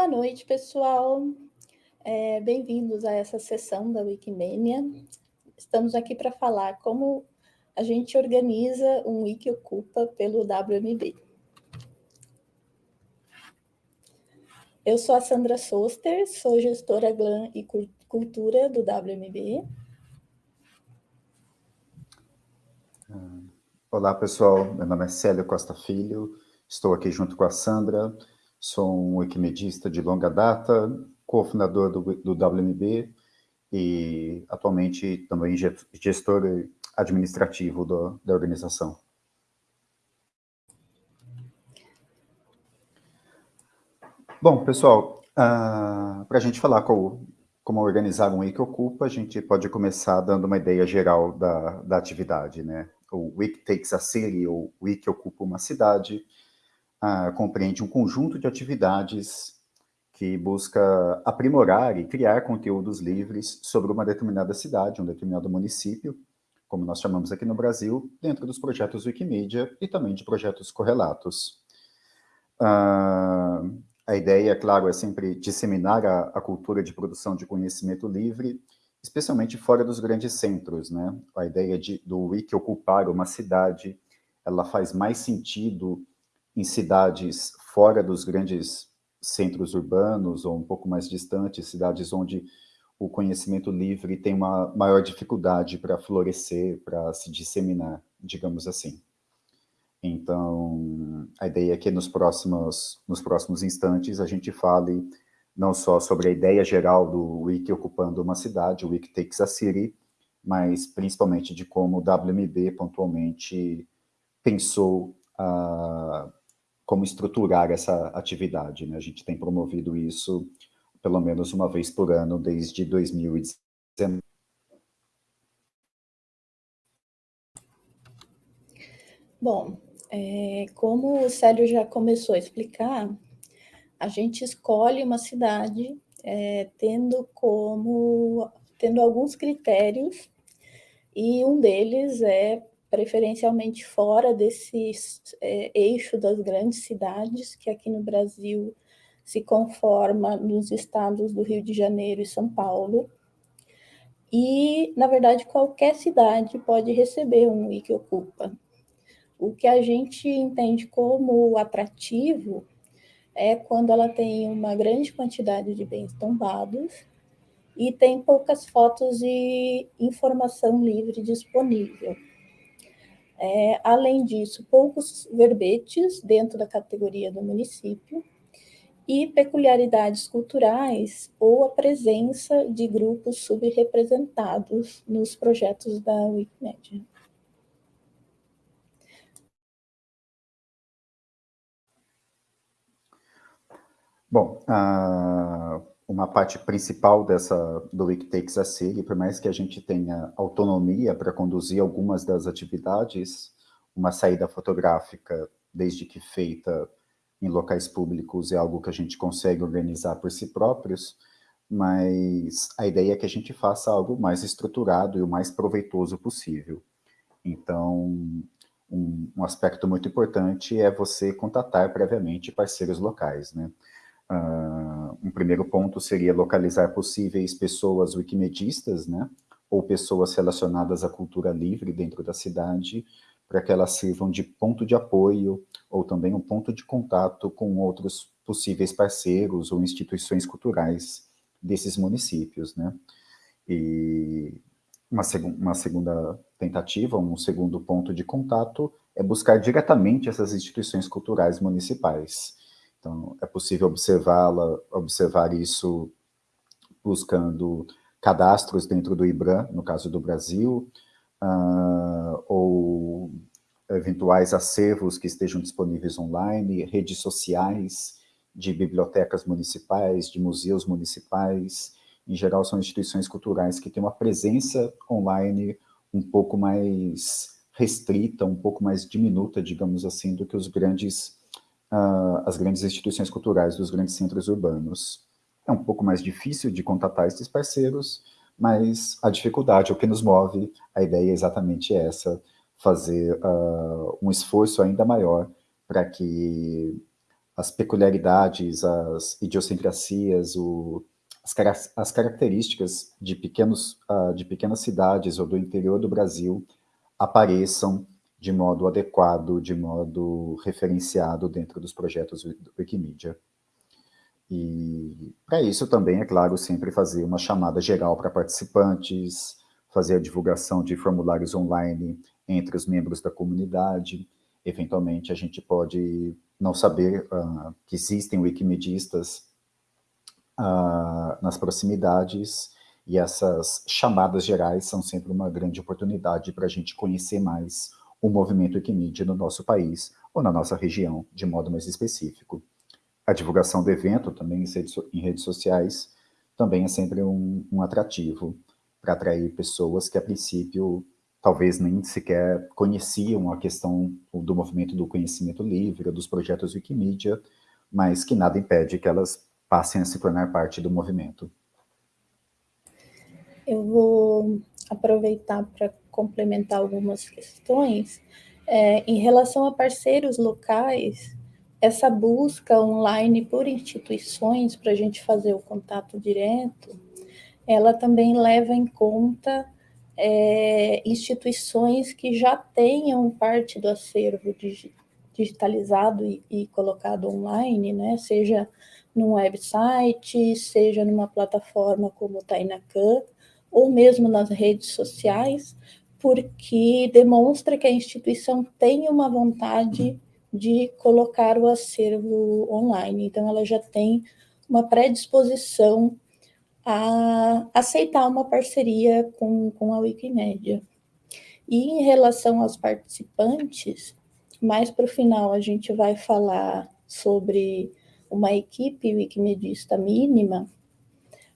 Boa noite, pessoal. É, Bem-vindos a essa sessão da Wikimania. Estamos aqui para falar como a gente organiza um Wiki Ocupa pelo WMB. Eu sou a Sandra Soster, sou gestora GLAM e Cultura do WMB. Olá, pessoal. Meu nome é Célio Costa Filho. Estou aqui junto com a Sandra. Sou um wikimedista de longa data, cofundador do, do WMB e atualmente também gestor administrativo do, da organização. Bom, pessoal, uh, ah, para a gente falar com, como organizar um Wiki Ocupa, a gente pode começar dando uma ideia geral da, da atividade, né? O Wiki Takes a City, ou Wiki Ocupa uma cidade, uh, compreende um conjunto de atividades que busca aprimorar e criar conteúdos livres sobre uma determinada cidade, um determinado município, como nós chamamos aqui no Brasil, dentro dos projetos Wikimedia e também de projetos correlatos. Uh, a ideia, claro, é sempre disseminar a, a, cultura de produção de conhecimento livre, especialmente fora dos grandes centros. Né? A ideia de, do Wiki ocupar uma cidade, ela faz mais sentido em cidades fora dos grandes centros urbanos ou um pouco mais distantes, cidades onde o conhecimento livre tem uma maior dificuldade para florescer, para se disseminar, digamos assim. Então, a ideia é que nos próximos, nos próximos instantes a gente fale não só sobre a ideia geral do Wiki ocupando uma cidade, o Wiki Takes a City, mas principalmente de como o WMB pontualmente pensou uh, como estruturar essa atividade. Né? A gente tem promovido isso pelo menos uma vez por ano desde 2019. Bom, é, como o Célio já começou a explicar, a gente escolhe uma cidade é, tendo como tendo alguns critérios e um deles é preferencialmente fora desse é, eixo das grandes cidades, que aqui no Brasil se conforma nos estados do Rio de Janeiro e São Paulo. E, na verdade, qualquer cidade pode receber um Wikiocupa. O que a gente entende como atrativo é quando ela tem uma grande quantidade de bens tombados e tem poucas fotos e informação livre disponível. É, além disso, poucos verbetes dentro da categoria do município e peculiaridades culturais ou a presença de grupos subrepresentados nos projetos da Wikimedia. Bom, uma parte principal dessa, do Takes a City, por mais que a gente tenha autonomia para conduzir algumas das atividades, uma saída fotográfica, desde que feita em locais públicos, é algo que a gente consegue organizar por si próprios, mas a ideia é que a gente faça algo mais estruturado e o mais proveitoso possível. Então, um, um aspecto muito importante é você contatar previamente parceiros locais, né? Uh, um primeiro ponto seria localizar possíveis pessoas wikimedistas, né, ou pessoas relacionadas à cultura livre dentro da cidade, para que elas sirvam de ponto de apoio ou também um ponto de contato com outros possíveis parceiros ou instituições culturais desses municípios, né. E uma, seg uma segunda tentativa, um segundo ponto de contato é buscar diretamente essas instituições culturais municipais, então, é possível observá-la, observar isso buscando cadastros dentro do IBRAM, no caso do Brasil, uh, ou eventuais acervos que estejam disponíveis online, redes sociais de bibliotecas municipais, de museus municipais, em geral são instituições culturais que têm uma presença online um pouco mais restrita, um pouco mais diminuta, digamos assim, do que os grandes uh, as grandes instituições culturais dos grandes centros urbanos. É um pouco mais difícil de contatar esses parceiros, mas a dificuldade, o que nos move, a ideia é exatamente essa, fazer uh, um esforço ainda maior para que as peculiaridades, as idiosincrasias, o, as, as, características de, pequenos, uh, de pequenas cidades ou do interior do Brasil apareçam de modo adequado, de modo referenciado dentro dos projetos Wikimedia. E para isso também, é claro, sempre fazer uma chamada geral para participantes, fazer a divulgação de formulários online entre os membros da comunidade. Eventualmente, a gente pode não saber uh, que existem wikimedistas uh, nas proximidades, e essas chamadas gerais são sempre uma grande oportunidade para a gente conhecer mais o movimento Wikimedia no nosso país, ou na nossa região, de modo mais específico. A divulgação do evento, também em redes sociais, também é sempre um, um atrativo para atrair pessoas que, a princípio, talvez nem sequer conheciam a questão do movimento do conhecimento livre, dos projetos Wikimedia, mas que nada impede que elas passem a se tornar parte do movimento. Eu vou aproveitar para complementar algumas questões. É, em relação a parceiros locais, essa busca online por instituições para a gente fazer o contato direto, ela também leva em conta é, instituições que já tenham parte do acervo digitalizado e, e colocado online, né? seja num website, seja numa plataforma como o Tainacan, ou mesmo nas redes sociais, porque demonstra que a instituição tem uma vontade de colocar o acervo online. Então, ela já tem uma predisposição a aceitar uma parceria com, com a Wikimedia. E em relação aos participantes, mais para o final a gente vai falar sobre uma equipe wikimedista mínima,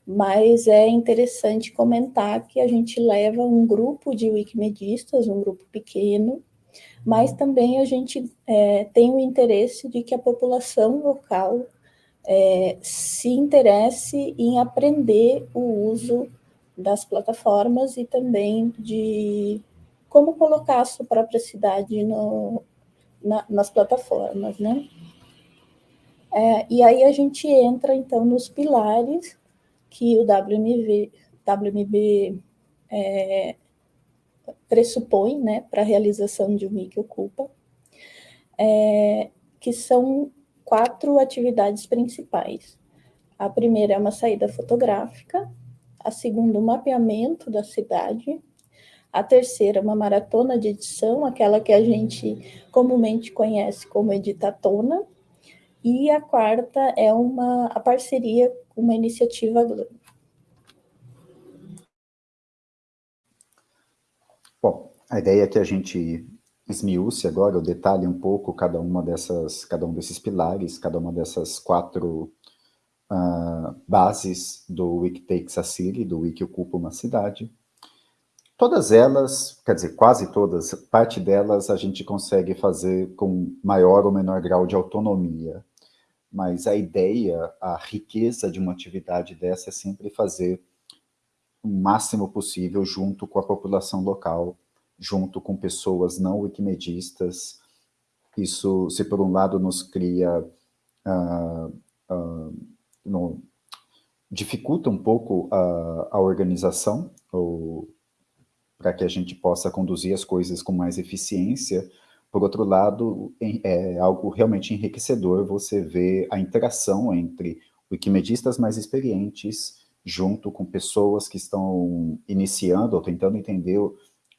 mas é interessante comentar que a gente leva um grupo de wikimedistas, um grupo pequeno, mas também a gente é, tem o interesse de que a população local é, se interesse em aprender o uso das plataformas e também de como colocar a sua própria cidade no, na, nas plataformas, né? É, e aí a gente entra, então, nos pilares que o WMV, WMB é, pressupõe né, para a realização de um Wiki Ocupa, é, que são quatro atividades principais. A primeira é uma saída fotográfica, a segunda, um mapeamento da cidade, a terceira, uma maratona de edição, aquela que a gente comumente conhece como editatona, e a quarta é uma a parceria uma iniciativa Bom, a ideia é que a gente esmiúce agora, o detalhe um pouco cada uma dessas, cada um desses pilares, cada uma dessas quatro uh, bases do Wiki Takes a City, do Wiki Ocupa uma Cidade. Todas elas, quer dizer, quase todas, parte delas a gente consegue fazer com maior ou menor grau de autonomia mas a ideia, a riqueza de uma atividade dessa é sempre fazer o máximo possível junto com a população local, junto com pessoas não wikimedistas. Isso, se por um lado nos cria, uh, uh, no, dificulta um pouco a, a organização, para que a gente possa conduzir as coisas com mais eficiência, por outro lado, é algo realmente enriquecedor você ver a interação entre wikimedistas mais experientes junto com pessoas que estão iniciando ou tentando entender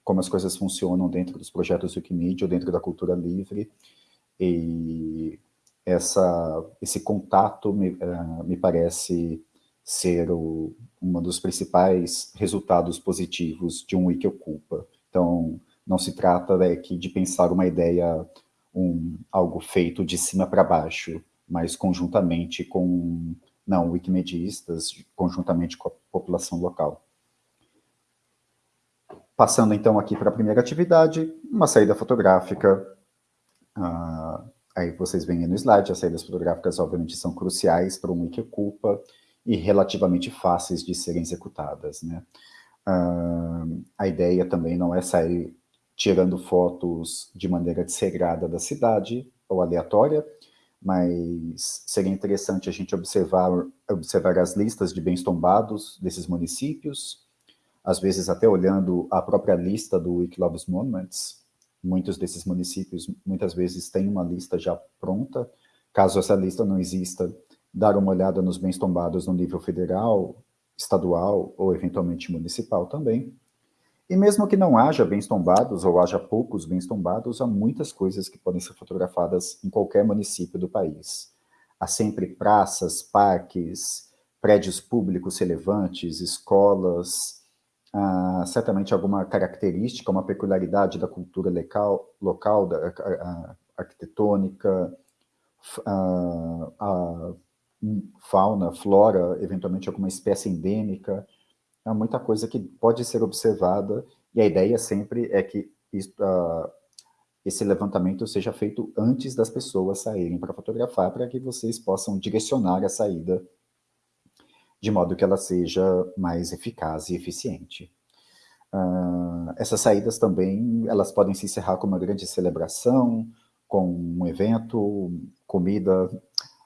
como as coisas funcionam dentro dos projetos Wikimedia ou dentro da cultura livre. E essa, esse contato me, uh, me parece ser o, um dos principais resultados positivos de um Wikiocupa. Então, não se trata aqui de pensar uma ideia, um, algo feito de cima para baixo, mas conjuntamente com, não, wikimedistas, conjuntamente com a população local. Passando então aqui para a primeira atividade, uma saída fotográfica. Ah, aí vocês veem no slide, as saídas fotográficas obviamente são cruciais para um Wikiocupa e relativamente fáceis de serem executadas. Né? Ah, a ideia também não é sair tirando fotos de maneira desregrada da cidade ou aleatória, mas seria interessante a gente observar, observar as listas de bens tombados desses municípios, às vezes até olhando a própria lista do Wikiloves Monuments, muitos desses municípios muitas vezes têm uma lista já pronta, caso essa lista não exista, dar uma olhada nos bens tombados no nível federal, estadual ou eventualmente municipal também. E mesmo que não haja bens tombados, ou haja poucos bens tombados, há muitas coisas que podem ser fotografadas em qualquer município do país. Há sempre praças, parques, prédios públicos relevantes, escolas, certamente alguma característica, uma peculiaridade da cultura local, local da, arquitetônica, a, a fauna, flora, eventualmente alguma espécie endêmica, é muita coisa que pode ser observada, e a ideia sempre é que isso, uh, esse levantamento seja feito antes das pessoas saírem para fotografar, para que vocês possam direcionar a saída de modo que ela seja mais eficaz e eficiente. Uh, essas saídas também, elas podem se encerrar com uma grande celebração, com um evento, comida,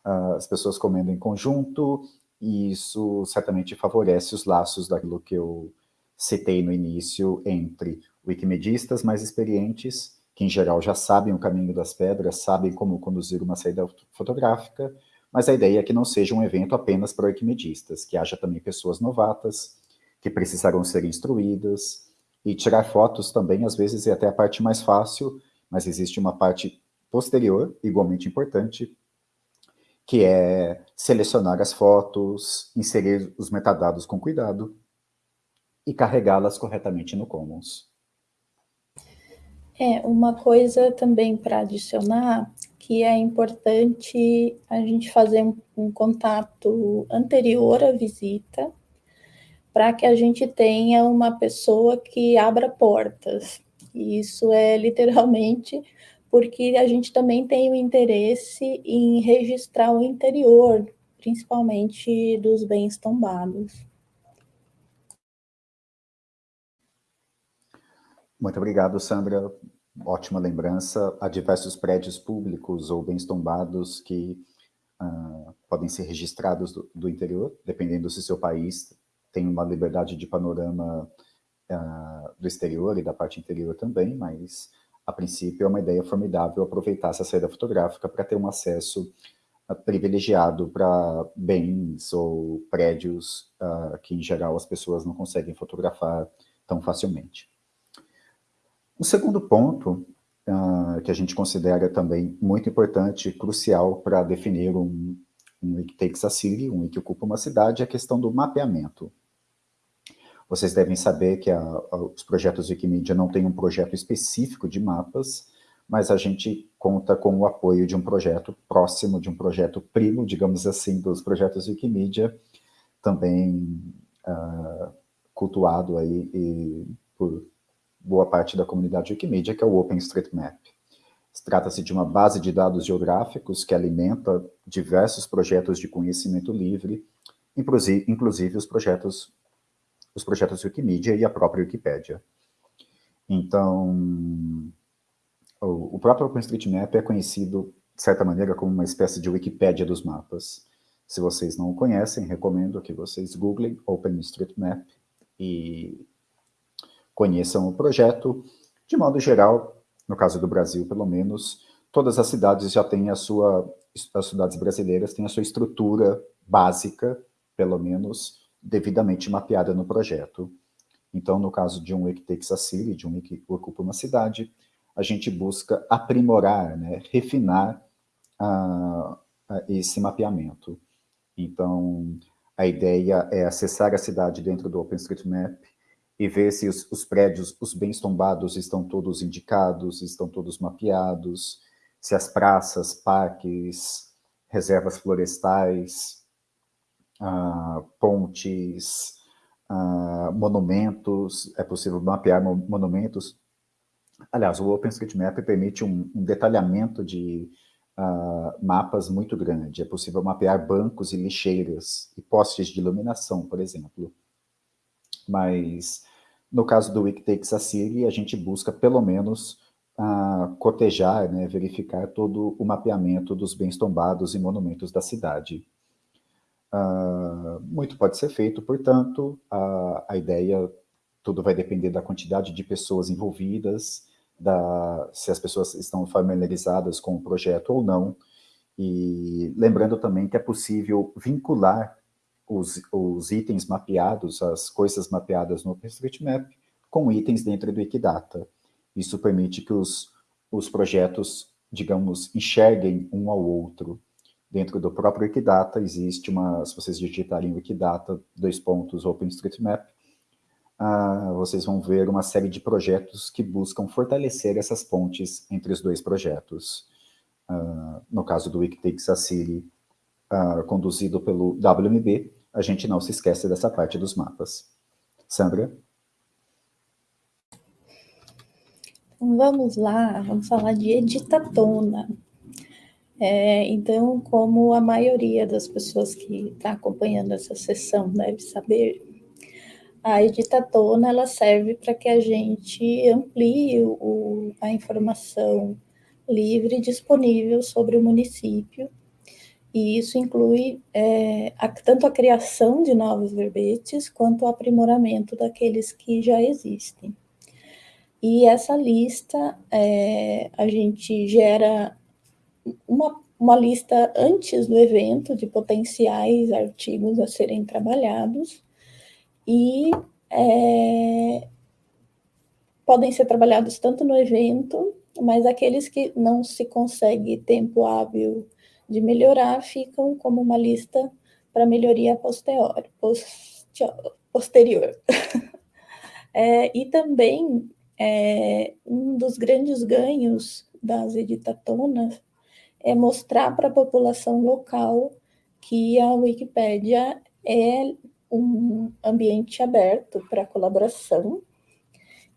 uh, as pessoas comendo em conjunto, e isso certamente favorece os laços daquilo que eu citei no início entre wikimedistas mais experientes, que em geral já sabem o caminho das pedras, sabem como conduzir uma saída fotográfica, mas a ideia é que não seja um evento apenas para wikimedistas, que haja também pessoas novatas, que precisarão ser instruídas, e tirar fotos também, às vezes, é até a parte mais fácil, mas existe uma parte posterior, igualmente importante, que é selecionar as fotos, inserir os metadados com cuidado e carregá-las corretamente no Commons. É, uma coisa também para adicionar, que é importante a gente fazer um, um contato anterior à visita, para que a gente tenha uma pessoa que abra portas. E isso é literalmente porque a gente também tem o interesse em registrar o interior, principalmente dos bens tombados. Muito obrigado, Sandra. Ótima lembrança. Há diversos prédios públicos ou bens tombados que uh, podem ser registrados do, do, interior, dependendo se seu país tem uma liberdade de panorama uh, do exterior e da parte interior também, mas a princípio, é uma ideia formidável aproveitar essa saída fotográfica para ter um acesso uh, privilegiado para bens ou prédios uh, que, em geral, as pessoas não conseguem fotografar tão facilmente. O segundo ponto, uh, que a gente considera também muito importante e crucial para definir um, um takes a city, um wiki ocupa uma cidade, é a questão do mapeamento. Vocês devem saber que a, a, os projetos Wikimedia não têm um projeto específico de mapas, mas a gente conta com o apoio de um projeto próximo, de um projeto primo, digamos assim, dos projetos Wikimedia, também uh, cultuado aí e, por boa parte da comunidade Wikimedia, que é o OpenStreetMap. Trata-se de uma base de dados geográficos que alimenta diversos projetos de conhecimento livre, inclusive, inclusive os projetos os projetos Wikimedia e a própria Wikipédia. Então, o, próprio OpenStreetMap é conhecido, de certa maneira, como uma espécie de Wikipédia dos mapas. Se vocês não o conhecem, recomendo que vocês googlem OpenStreetMap e conheçam o projeto. De modo geral, no caso do Brasil, pelo menos, todas as cidades já têm a sua, as cidades brasileiras têm a sua estrutura básica, pelo menos, devidamente mapeada no projeto. Então, no caso de um Wikitex City, de um que ocupa uma cidade, a gente busca aprimorar, né, refinar uh, esse mapeamento. Então, a ideia é acessar a cidade dentro do OpenStreetMap e ver se os, os prédios, os bens tombados estão todos indicados, estão todos mapeados, se as praças, parques, reservas florestais, uh, pontes, uh, monumentos, é possível mapear monumentos. Aliás, o OpenStreetMap permite um, um detalhamento de uh, mapas muito grande. É possível mapear bancos e lixeiras e postes de iluminação, por exemplo. Mas, no caso do Wiktakes Assiri, a gente busca, pelo menos, a cotejar, né, verificar todo o mapeamento dos bens tombados e monumentos da cidade. Uh, muito pode ser feito, portanto, a, a ideia, tudo vai depender da quantidade de pessoas envolvidas, da, se as pessoas estão familiarizadas com o projeto ou não, e lembrando também que é possível vincular os, os itens mapeados, as coisas mapeadas no OpenStreetMap, com itens dentro do Wikidata. Isso permite que os, os projetos, digamos, enxerguem um ao outro. Dentro do próprio Wikidata existe uma, se vocês digitarem Wikidata, dois pontos, OpenStreetMap, uh, vocês vão ver uma série de projetos que buscam fortalecer essas pontes entre os dois projetos. Uh, no caso do Wikitix City, uh, conduzido pelo WMB, a gente não se esquece dessa parte dos mapas. Sandra? Então, vamos lá, vamos falar de editatona. É, então, como a maioria das pessoas que está acompanhando essa sessão deve saber, a editatona ela serve para que a gente amplie o, a informação livre disponível sobre o município, e isso inclui é, a, tanto a criação de novos verbetes, quanto o aprimoramento daqueles que já existem. E essa lista, é, a gente gera uma, uma lista antes do evento de potenciais artigos a serem trabalhados e é, podem ser trabalhados tanto no evento, mas aqueles que não se consegue tempo hábil de melhorar ficam como uma lista para melhoria posterior. posterior. é, e também é, um dos grandes ganhos das editatonas é mostrar para a população local que a Wikipédia é um ambiente aberto para colaboração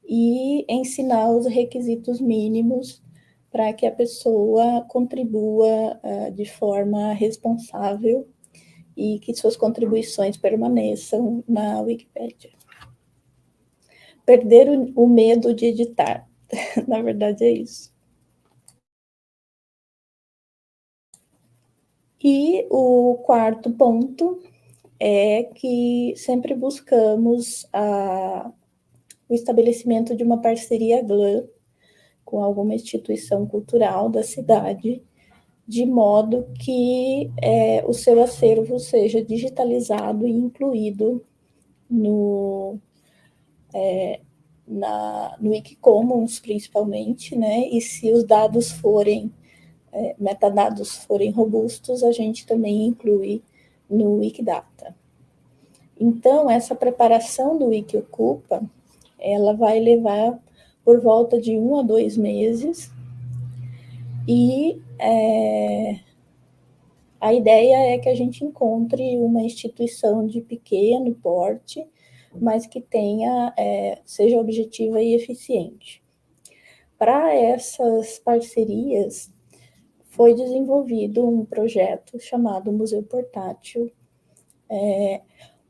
e ensinar os requisitos mínimos para que a pessoa contribua uh, de forma responsável e que suas contribuições permaneçam na Wikipédia perder o, o medo de editar. Na verdade, é isso. E o quarto ponto é que sempre buscamos a, o estabelecimento de uma parceria GLAM com alguma instituição cultural da cidade, de modo que é, o seu acervo seja digitalizado e incluído no, é, na, no Wikicommons, principalmente, né? E se os dados forem, é, metadados forem robustos, a gente também inclui no Wikidata. Então, essa preparação do Wikiocupa, ela vai levar por volta de um a dois meses, e é, a ideia é que a gente encontre uma instituição de pequeno porte, mas que tenha, é, seja objetiva e eficiente. Para essas parcerias, foi desenvolvido um projeto chamado Museu Portátil, é,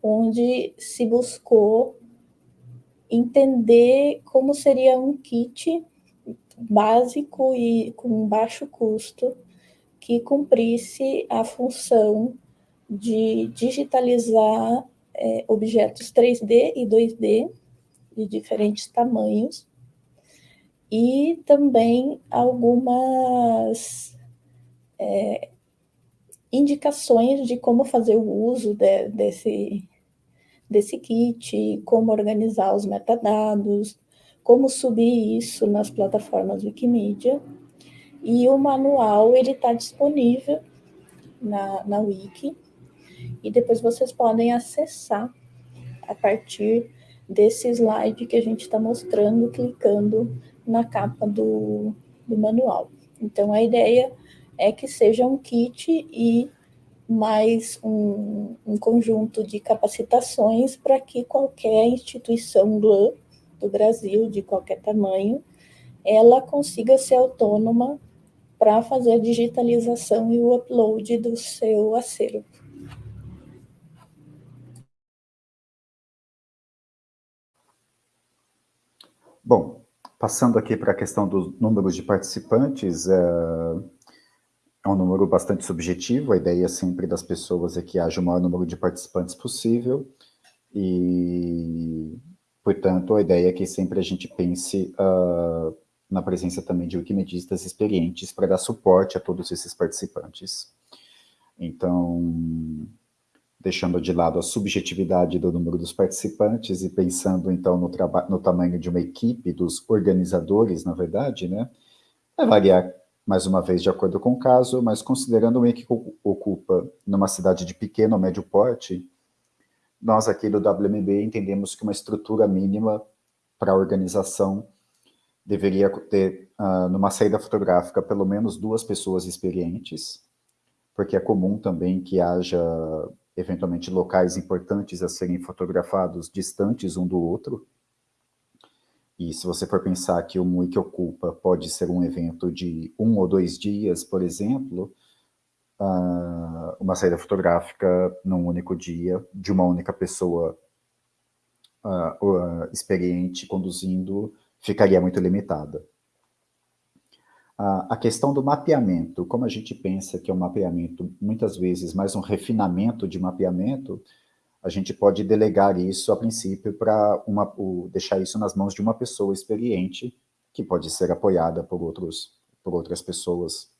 onde se buscou entender como seria um kit básico e com baixo custo que cumprisse a função de digitalizar é, objetos 3D e 2D de diferentes tamanhos e também algumas é, indicações de como fazer o uso de, desse, desse kit, como organizar os metadados, como subir isso nas plataformas Wikimedia. E o manual ele está disponível na, na Wiki, e depois vocês podem acessar a partir desse slide que a gente está mostrando, clicando na capa do, do manual. Então, a ideia é que seja um kit e mais um, um conjunto de capacitações para que qualquer instituição GLAM do Brasil, de qualquer tamanho, ela consiga ser autônoma para fazer a digitalização e o upload do seu acervo. Bom, passando aqui para a questão dos números de participantes, é, é um número bastante subjetivo, a ideia sempre das pessoas é que haja o maior número de participantes possível, e, portanto, a ideia é que sempre a gente pense uh, na presença também de wikimedistas experientes para dar suporte a todos esses participantes. Então, deixando de lado a subjetividade do número dos participantes e pensando, então, no, no tamanho de uma equipe, dos organizadores, na verdade, né? Vai variar, mais uma vez, de acordo com o caso, mas considerando equipe que ocupa numa cidade de pequeno ou médio porte, nós aqui do WMB entendemos que uma estrutura mínima para a organização deveria ter, uh, numa saída fotográfica, pelo menos duas pessoas experientes, porque é comum também que haja, eventualmente, locais importantes a serem fotografados distantes um do outro, e se você for pensar que o MUI que ocupa pode ser um evento de um ou dois dias, por exemplo, uh, uma saída fotográfica num único dia, de uma única pessoa uh, uh, experiente conduzindo, ficaria muito limitada. a questão do mapeamento, como a gente pensa que é um mapeamento, muitas vezes, mais um refinamento de mapeamento, a gente pode delegar isso, a princípio, para deixar isso nas mãos de uma pessoa experiente, que pode ser apoiada por, outros, por outras pessoas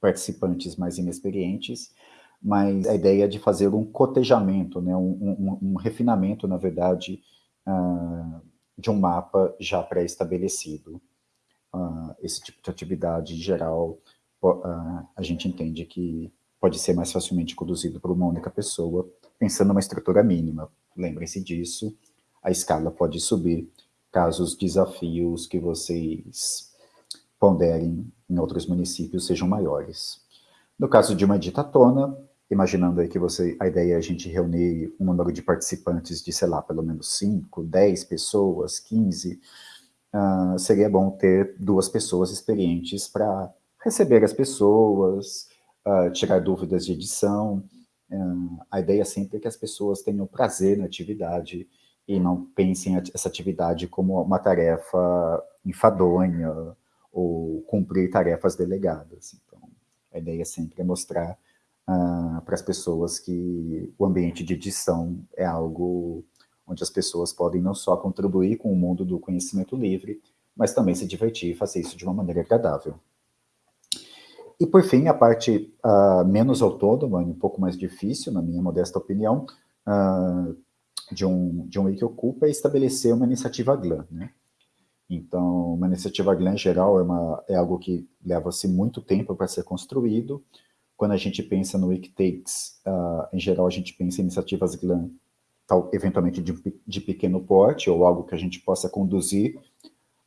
participantes mais inexperientes, mas a ideia de fazer um cotejamento, né, um, um, um refinamento, na verdade, uh, de um mapa já pré-estabelecido. Uh, esse tipo de atividade, em geral, uh, a gente entende que pode ser mais facilmente conduzido por uma única pessoa, pensando numa estrutura mínima. Lembrem-se disso, a escala pode subir caso os desafios que vocês ponderem em outros municípios sejam maiores. No caso de uma editatona, imaginando aí que você, a ideia é a gente reunir um número de participantes de, sei lá, pelo menos 5, 10 pessoas, 15, uh, seria bom ter duas pessoas experientes para receber as pessoas, uh, tirar dúvidas de edição. A ideia sempre é que as pessoas tenham prazer na atividade e não pensem essa atividade como uma tarefa enfadonha, ou cumprir tarefas delegadas. Então, a ideia sempre é mostrar uh, para as pessoas que o ambiente de edição é algo onde as pessoas podem não só contribuir com o mundo do conhecimento livre, mas também se divertir e fazer isso de uma maneira agradável. E, por fim, a parte uh, menos autônoma um pouco mais difícil, na minha modesta opinião, uh, de um, de um Wiki Ocupa é estabelecer uma iniciativa GLAM, né? Então, uma iniciativa GLAM, em geral, é, uma, é algo que leva-se muito tempo para ser construído. Quando a gente pensa no Wiktakes, uh, em geral, a gente pensa em iniciativas GLAM, tal, eventualmente de, de pequeno porte, ou algo que a gente possa conduzir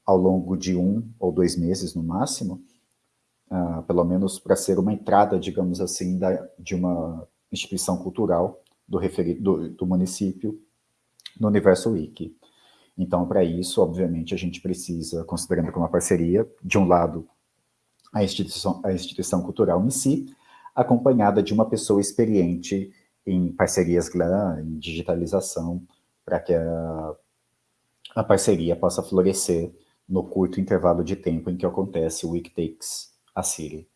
ao longo de um ou dois meses, no máximo, uh, pelo menos para ser uma entrada, digamos assim, da, de uma instituição cultural do, do, do município no universo Wiki. Então, para isso, obviamente, a gente precisa, considerando como uma parceria, de um lado, a instituição, a instituição cultural em si, acompanhada de uma pessoa experiente em parcerias GLAM, em digitalização, para que a, a parceria possa florescer no curto intervalo de tempo em que acontece o Wiktakes a Siri.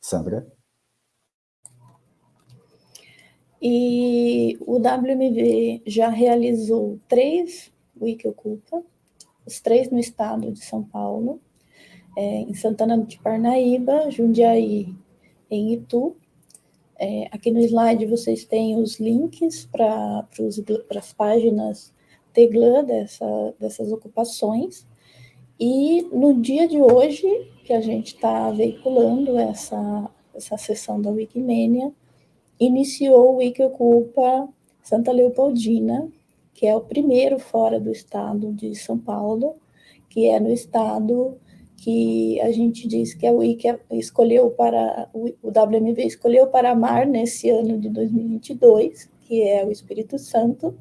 Sandra? E o WMV já realizou três Wikiocupa, os três no estado de São Paulo, é, em Santana de Parnaíba, Jundiaí, em Itu. É, aqui no slide vocês têm os links para as páginas Teglan dessa, dessas ocupações. E no dia de hoje, que a gente está veiculando essa, essa sessão da Wikimania, iniciou o Wikiocupa Santa Leopoldina, que é o primeiro fora do estado de São Paulo, que é no estado que a gente diz que a Wiki escolheu para, o WMV escolheu para amar nesse ano de 2022, que é o Espírito Santo,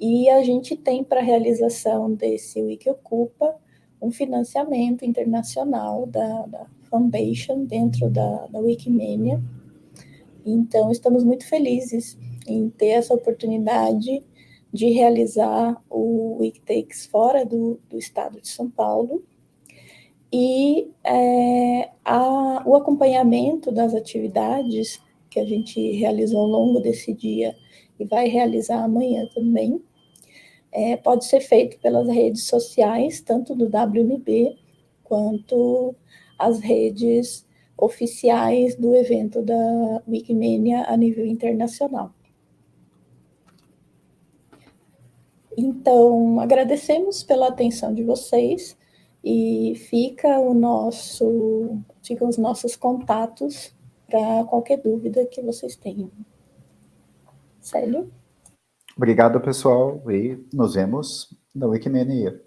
e a gente tem para a realização desse Wiki Ocupa um financiamento internacional da, da Foundation dentro da, da Wikimania. Então, estamos muito felizes em ter essa oportunidade de realizar o Weektakes fora do, do estado de São Paulo, e é, a, o acompanhamento das atividades que a gente realizou ao longo desse dia e vai realizar amanhã também, é, pode ser feito pelas redes sociais, tanto do WMB quanto as redes oficiais do evento da Wikimania a nível internacional. Então, agradecemos pela atenção de vocês e fica o nosso, ficam os nossos contatos para qualquer dúvida que vocês tenham. Célio? Obrigado, pessoal, e nos vemos na Wikimania.